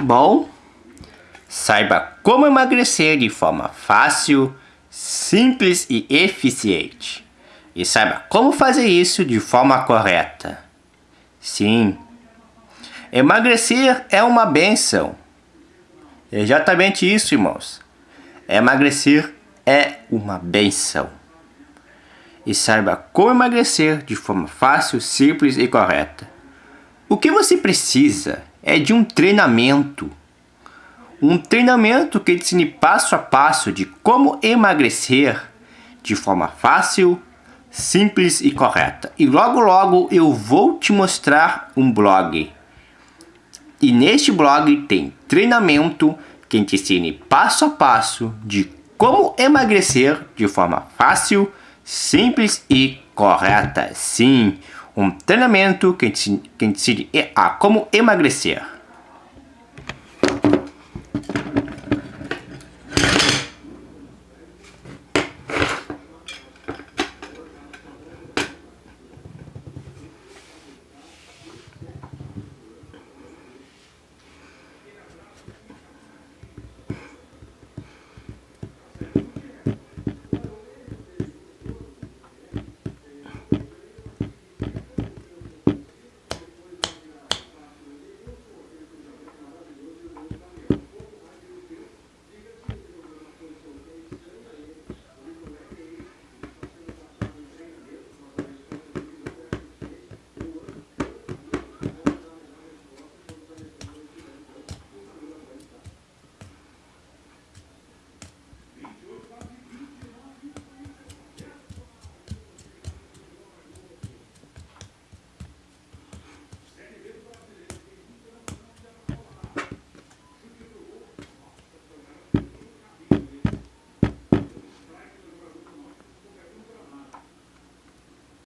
Bom, saiba como emagrecer de forma fácil, simples e eficiente. E saiba como fazer isso de forma correta. Sim, emagrecer é uma benção. Exatamente isso, irmãos. Emagrecer é uma benção. E saiba como emagrecer de forma fácil, simples e correta. O que você precisa é de um treinamento. Um treinamento que ensine passo a passo de como emagrecer de forma fácil, simples e correta. E logo logo eu vou te mostrar um blog. E neste blog tem treinamento que te ensine passo a passo de como emagrecer de forma fácil, simples e correta. Sim, um treinamento que que ensine a como emagrecer.